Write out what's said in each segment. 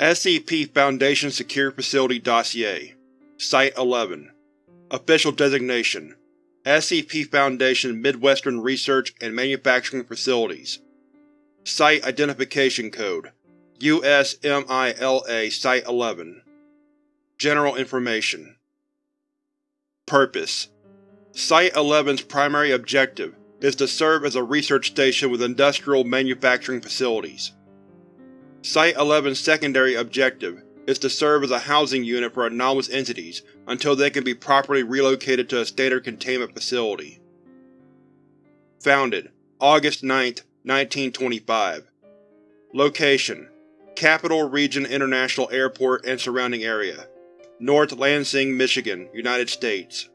SCP Foundation Secure Facility Dossier Site-11 Official Designation SCP Foundation Midwestern Research and Manufacturing Facilities. Site Identification Code USMILA Site-11 General Information. Purpose. Site-11's primary objective is to serve as a research station with industrial manufacturing facilities. Site-11's secondary objective is to serve as a housing unit for anomalous entities until they can be properly relocated to a standard containment facility. Founded August 9, 1925 Location Capital Region International Airport and surrounding area North Lansing, Michigan, United States.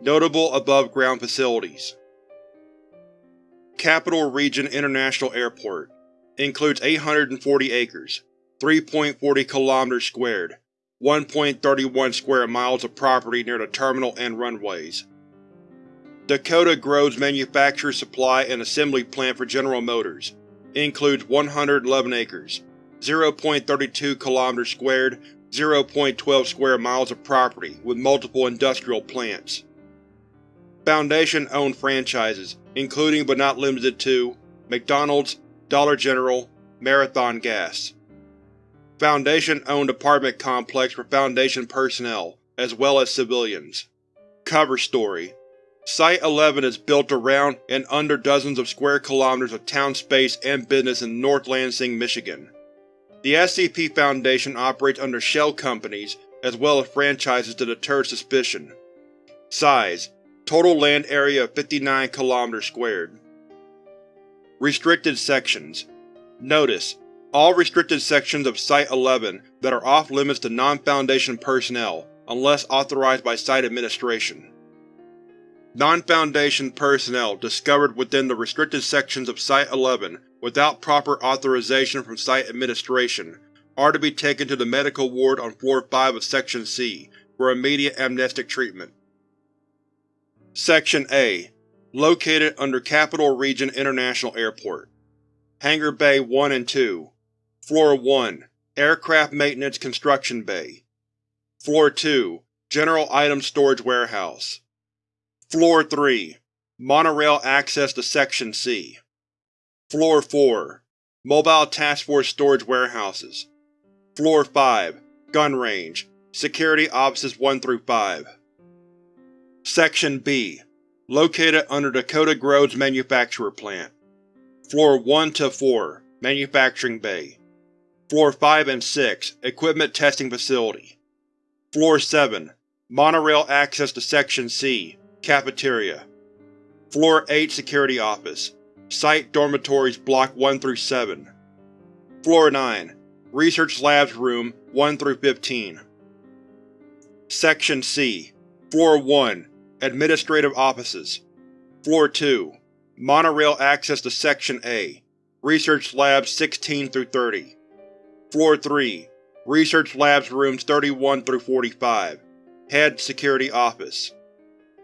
Notable above-ground facilities. Capital Region International Airport includes 840 acres, 3.40 km squared, 1.31 square miles of property near the terminal and runways. Dakota Groves manufactures, supply, and assembly plant for General Motors includes 111 acres, 0.32 km squared, 0.12 square miles of property with multiple industrial plants. Foundation-owned franchises, including but not limited to McDonald's, Dollar General, Marathon Gas. Foundation-owned apartment complex for Foundation personnel, as well as civilians. Cover story Site-11 is built around and under dozens of square kilometers of town space and business in North Lansing, Michigan. The SCP Foundation operates under shell companies as well as franchises to deter suspicion. Size Total land area of 59 km squared. Restricted Sections Notice: All restricted sections of Site-11 that are off-limits to non-Foundation personnel, unless authorized by Site Administration. Non-Foundation personnel discovered within the restricted sections of Site-11 without proper authorization from Site Administration are to be taken to the medical ward on Floor 5 of Section C for immediate amnestic treatment. Section A Located under Capital Region International Airport. Hangar Bay 1 and 2 Floor 1 Aircraft Maintenance Construction Bay. Floor 2 General Item Storage Warehouse. Floor 3 Monorail access to Section C. Floor 4 Mobile Task Force Storage Warehouses. Floor 5 Gun Range Security Offices 1 through 5 Section B Located under Dakota Groves Manufacturer Plant. Floor 1 to 4, Manufacturing Bay. Floor 5 and 6 Equipment Testing Facility. Floor 7 Monorail access to Section C Cafeteria. Floor 8 Security Office. Site Dormitories Block 1 through 7. Floor 9 Research Labs Room 1 through 15. Section C Floor 1 Administrative Offices. Floor 2 Monorail access to Section A Research Labs 16-30 Floor 3 Research Labs Rooms 31-45 Head Security Office.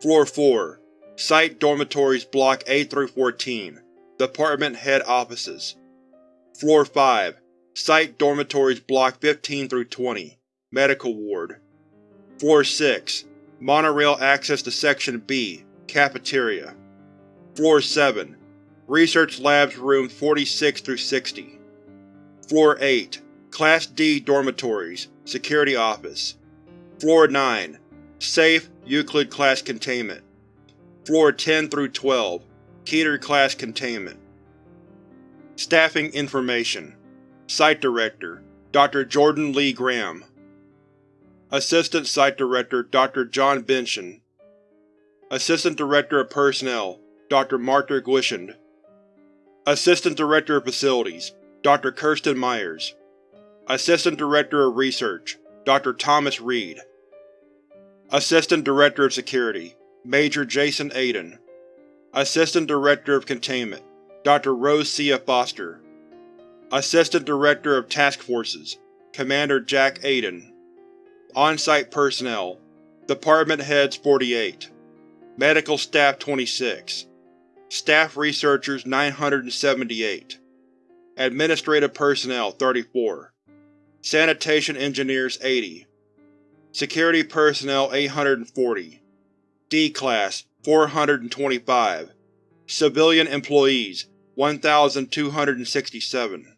Floor 4 Site Dormitories Block A-14 Department Head Offices. Floor 5 Site Dormitories Block 15-20 Medical Ward. Floor 6 Monorail access to Section B Cafeteria. Floor 7 Research Labs Rooms 46 through 60. Floor 8 Class D Dormitories Security Office. Floor 9 Safe Euclid Class Containment. Floor 10 through 12 Keter Class Containment. Staffing Information. Site Director Dr. Jordan Lee Graham Assistant Site Director Dr. John Benson Assistant Director of Personnel Dr. Martha Glishand Assistant Director of Facilities Dr. Kirsten Myers Assistant Director of Research Dr. Thomas Reed Assistant Director of Security Major Jason Aiden Assistant Director of Containment Dr. Rose Cia Foster Assistant Director of Task Forces Commander Jack Aiden on-site personnel Department Heads 48 Medical Staff 26 Staff Researchers 978 Administrative Personnel 34 Sanitation Engineers 80 Security Personnel 840 D-Class 425 Civilian Employees 1,267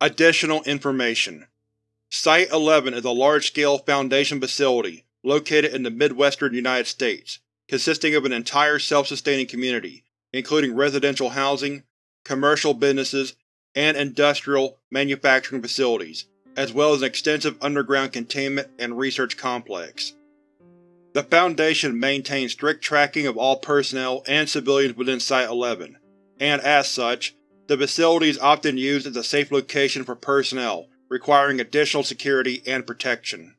Additional Information Site-11 is a large-scale Foundation facility located in the Midwestern United States, consisting of an entire self-sustaining community, including residential housing, commercial businesses, and industrial manufacturing facilities, as well as an extensive underground containment and research complex. The Foundation maintains strict tracking of all personnel and civilians within Site-11, and as such, the facility is often used as a safe location for personnel requiring additional security and protection.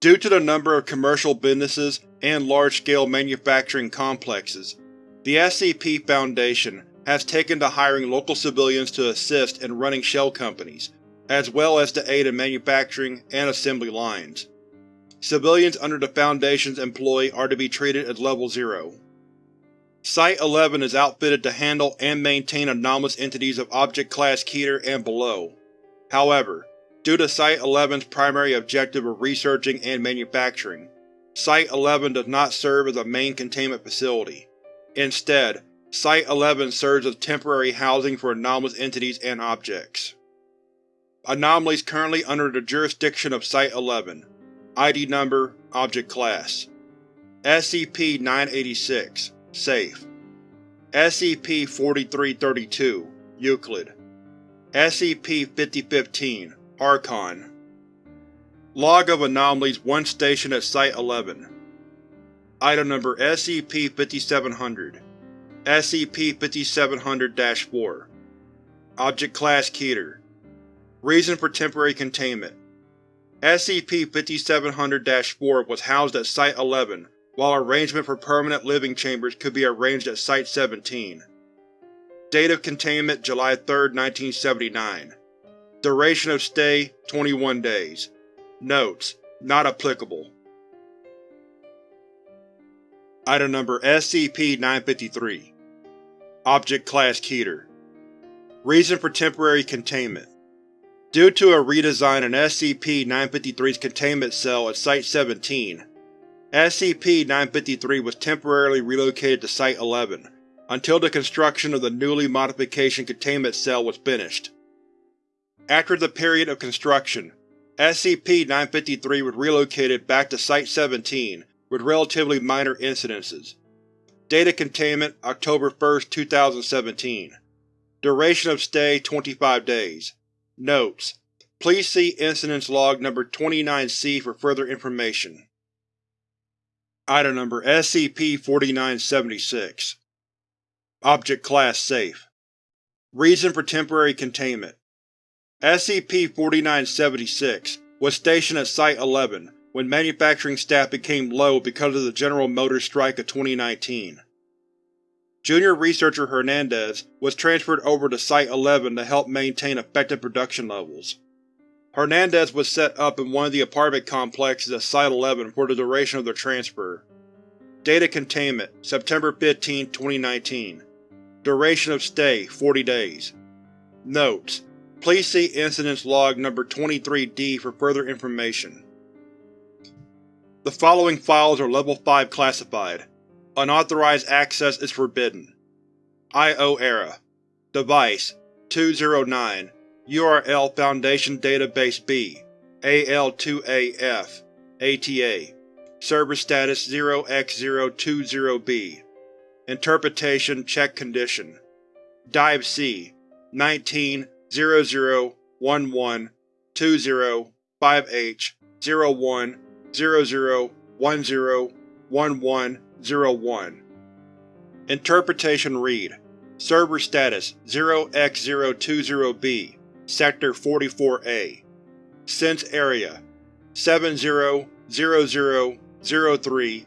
Due to the number of commercial businesses and large-scale manufacturing complexes, the SCP Foundation has taken to hiring local civilians to assist in running shell companies, as well as to aid in manufacturing and assembly lines. Civilians under the Foundation's employ are to be treated as Level 0. Site-11 is outfitted to handle and maintain anomalous entities of Object Class Keter and below. However, due to Site-11's primary objective of researching and manufacturing, Site-11 does not serve as a main containment facility. Instead, Site-11 serves as temporary housing for anomalous entities and objects. Anomalies currently under the jurisdiction of Site-11 ID Number Object Class SCP-986 Safe SCP-4332 Euclid SCP-5015 Archon. Log of Anomalies 1 Station at Site-11 Item Number SCP-5700 SCP-5700-4 Object Class Keter. Reason for Temporary Containment. SCP-5700-4 was housed at Site-11, while arrangement for permanent living chambers could be arranged at Site-17. Date of containment July 3, 1979 Duration of stay 21 days. Notes: Not applicable. Item Number SCP-953 Object Class Keter Reason for temporary containment. Due to a redesign in SCP-953's containment cell at Site-17, SCP-953 was temporarily relocated to Site-11 until the construction of the newly modification containment cell was finished. After the period of construction, SCP-953 was relocated back to Site-17 with relatively minor incidences. Data containment October 1, 2017 Duration of stay 25 days Notes: Please see Incidents Log Number 29-C for further information. Item Number SCP-4976 Object Class Safe Reason for Temporary Containment SCP-4976 was stationed at Site-11 when manufacturing staff became low because of the General Motors strike of 2019. Junior Researcher Hernandez was transferred over to Site-11 to help maintain effective production levels. Hernandez was set up in one of the apartment complexes at Site-11 for the duration of their transfer. Data Containment September 15, 2019 Duration of stay 40 days Notes: Please see Incidents Log Number 23-D for further information. The following files are Level 5 classified. Unauthorized access is forbidden. I.O. Error Device 209 URL Foundation Database B AL2AF ATA Server status 0x020b Interpretation Check Condition. Dive C 19 0011 20 5H 01 00 01 Interpretation Read. Server status 0x020b Sector 44A Sense Area 700003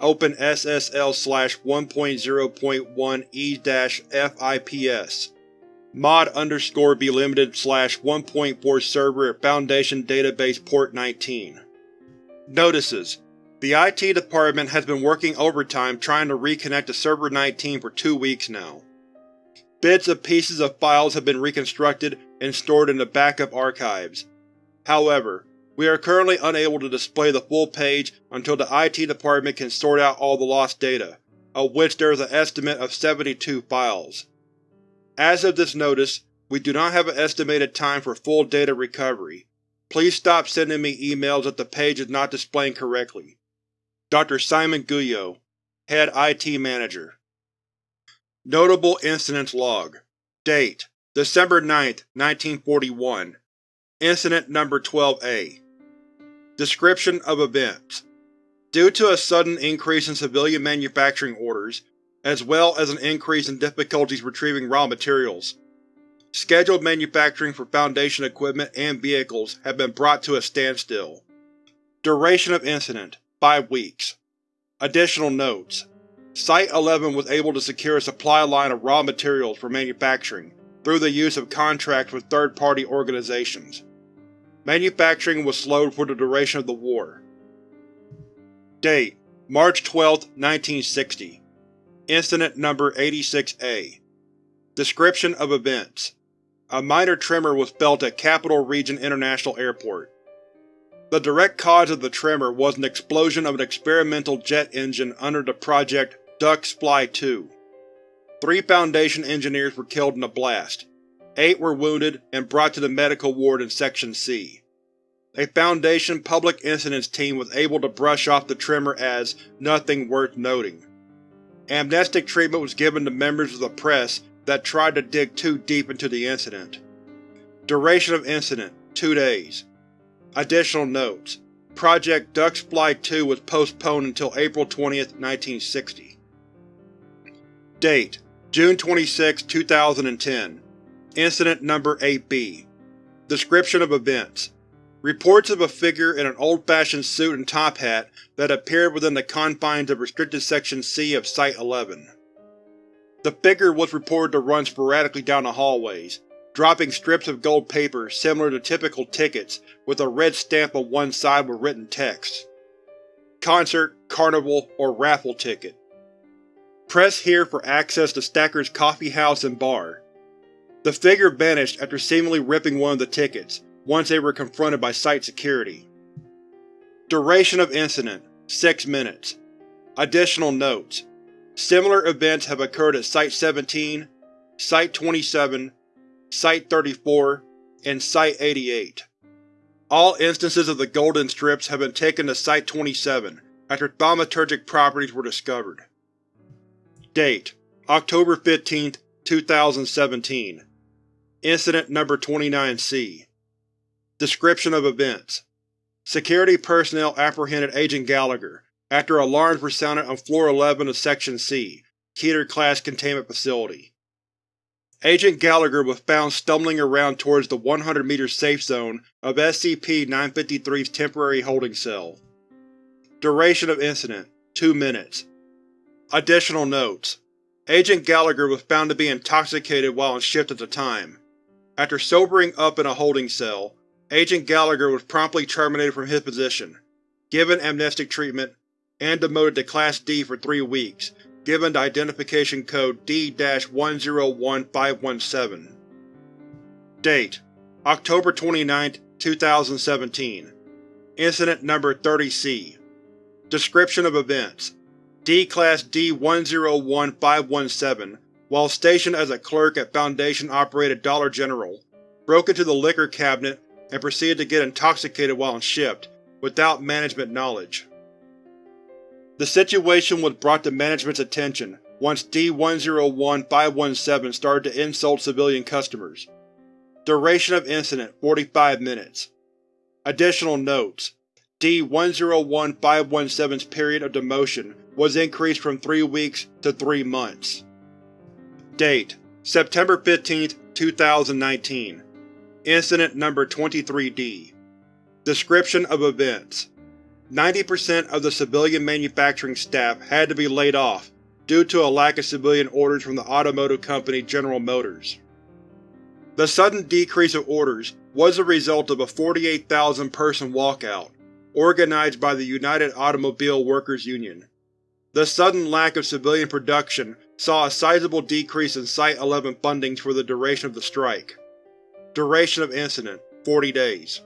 Open SSL slash 1.0.1 E-FIPS mod underscore be limited slash 1.4 server at Foundation Database Port 19. Notices: The IT department has been working overtime trying to reconnect to Server 19 for two weeks now. Bits and pieces of files have been reconstructed and stored in the backup archives. However, we are currently unable to display the full page until the IT department can sort out all the lost data, of which there is an estimate of 72 files. As of this notice, we do not have an estimated time for full data recovery. Please stop sending me emails if the page is not displaying correctly. Dr. Simon Guyot, Head IT Manager Notable Incidents Log Date: December 9, 1941 Incident Number 12-A Description of Events Due to a sudden increase in civilian manufacturing orders, as well as an increase in difficulties retrieving raw materials. Scheduled manufacturing for Foundation equipment and vehicles have been brought to a standstill. Duration of incident: 5 weeks. Additional notes: Site-11 was able to secure a supply line of raw materials for manufacturing through the use of contracts with third-party organizations. Manufacturing was slowed for the duration of the war. Date: March 12, 1960 Incident Number 86-A Description of Events A minor tremor was felt at Capital Region International Airport. The direct cause of the tremor was an explosion of an experimental jet engine under the Project Ducks Fly 2. Three Foundation engineers were killed in the blast. Eight were wounded and brought to the medical ward in Section C. A Foundation Public Incidents team was able to brush off the tremor as nothing worth noting. Amnestic treatment was given to members of the press that tried to dig too deep into the incident. Duration of incident: 2 days. Additional notes: Project Ducks Fly 2 was postponed until April 20, 1960. Date: June 26, 2010 Incident Number 8-B Description of Events Reports of a figure in an old-fashioned suit and top hat that appeared within the confines of Restricted Section C of Site-11. The figure was reported to run sporadically down the hallways, dropping strips of gold paper similar to typical tickets with a red stamp on one side with written text. Concert, carnival, or raffle ticket. Press here for access to Stacker's Coffee House and Bar. The figure vanished after seemingly ripping one of the tickets, once they were confronted by Site security. Duration of incident: 6 minutes. Additional notes: Similar events have occurred at Site-17, Site-27, Site-34, and Site-88. All instances of the golden strips have been taken to Site-27 after thaumaturgic properties were discovered. Date: October 15, 2017 Incident Number 29-C Description of Events Security personnel apprehended Agent Gallagher after alarms were sounded on Floor 11 of Section C, Keter-class containment facility. Agent Gallagher was found stumbling around towards the 100-meter safe zone of SCP-953's temporary holding cell. Duration of incident: 2 minutes. Additional notes: Agent Gallagher was found to be intoxicated while on shift at the time. After sobering up in a holding cell, Agent Gallagher was promptly terminated from his position, given amnestic treatment, and demoted to Class D for three weeks, given the identification code D-101517. Date: October 29, 2017 Incident Number 30-C Description of Events. D-Class D-101517, while stationed as a clerk at Foundation-operated Dollar General, broke into the liquor cabinet and proceeded to get intoxicated while on shift, without management knowledge. The situation was brought to management's attention once D-101517 started to insult civilian customers. Duration of incident 45 minutes. Additional notes: D-101517's period of demotion was increased from 3 weeks to 3 months. Date: September 15, 2019 Incident Number 23-D Description of Events 90% of the civilian manufacturing staff had to be laid off due to a lack of civilian orders from the automotive company General Motors. The sudden decrease of orders was the result of a 48,000-person walkout, organized by the United Automobile Workers Union. The sudden lack of civilian production saw a sizable decrease in Site-11 fundings for the duration of the strike. Duration of incident: 40 days.